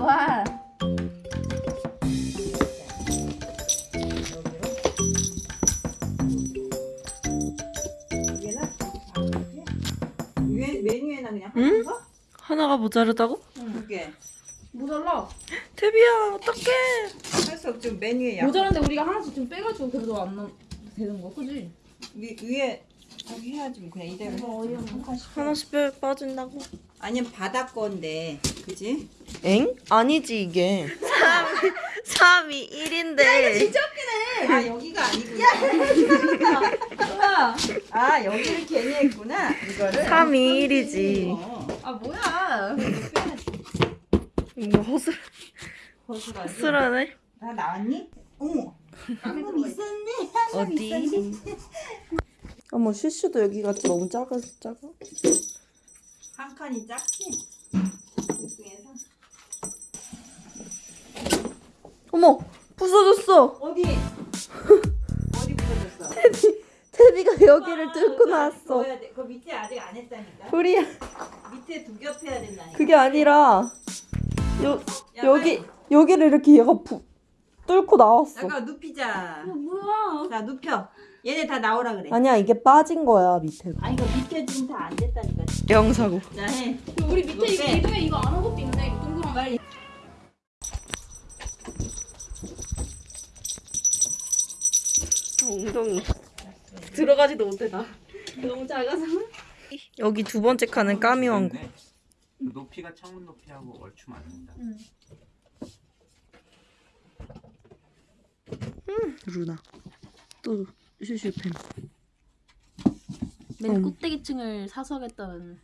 좋아. 하나가 모자르다고? 응. 그게 모자라 태비야 어떡해 그래서 지금 메뉴에 약 모자란데 우리가 하나씩 좀 빼가지고 그래도 안 넣... 되는 거 그지? 위, 위에 거기 해야지 뭐 그냥 이대로 뭐, 하나씩 빼 빠진다고? 아니면 바다 건데 그지? 엥? 아니지 이게 3, 3이 1인데 아 여기가 아니구나 뭐야? 아 여기를 괜히 했구나 이거를 3이 1이지 어. 아, 뭐야? 뭐 거수가 허슬하네 다 나왔니? 어머 방금 있었네 어디? 있었네 어머 슈슈도 여기가 너무 작아 작아 한 칸이 작지? 이 중에서 어머 부서졌어 어디? 어디 붙여졌어? 테비가 여기를 뚫고 나왔어. 그 밑에 아직 안 했다니까. 우리야 밑에 두 겹 해야 된다니까. 그게 아니라 요 야, 여기 빨리. 여기를 이렇게 얘가 부, 뚫고 나왔어 잠깐 눕히자. 뭐야? 자 눕혀. 얘네 다 나오라 그래. 아니야 이게 빠진 거야 밑에 아니 이거 밑에 지금 다 안 됐다니까. 영사고 자 해. 우리 밑에 이거 빼. 이 중에 이거 안 한 것도 있네. 엉덩이. 들어가지도 못해 나 너무 작아서. 여기 두 번째 칸은 까미왕고 그 높이가 창문 높이하고 얼추 맞는다. 루나. 또 슈슈팬. 맨 음. 꼭대기층을 사수하겠다는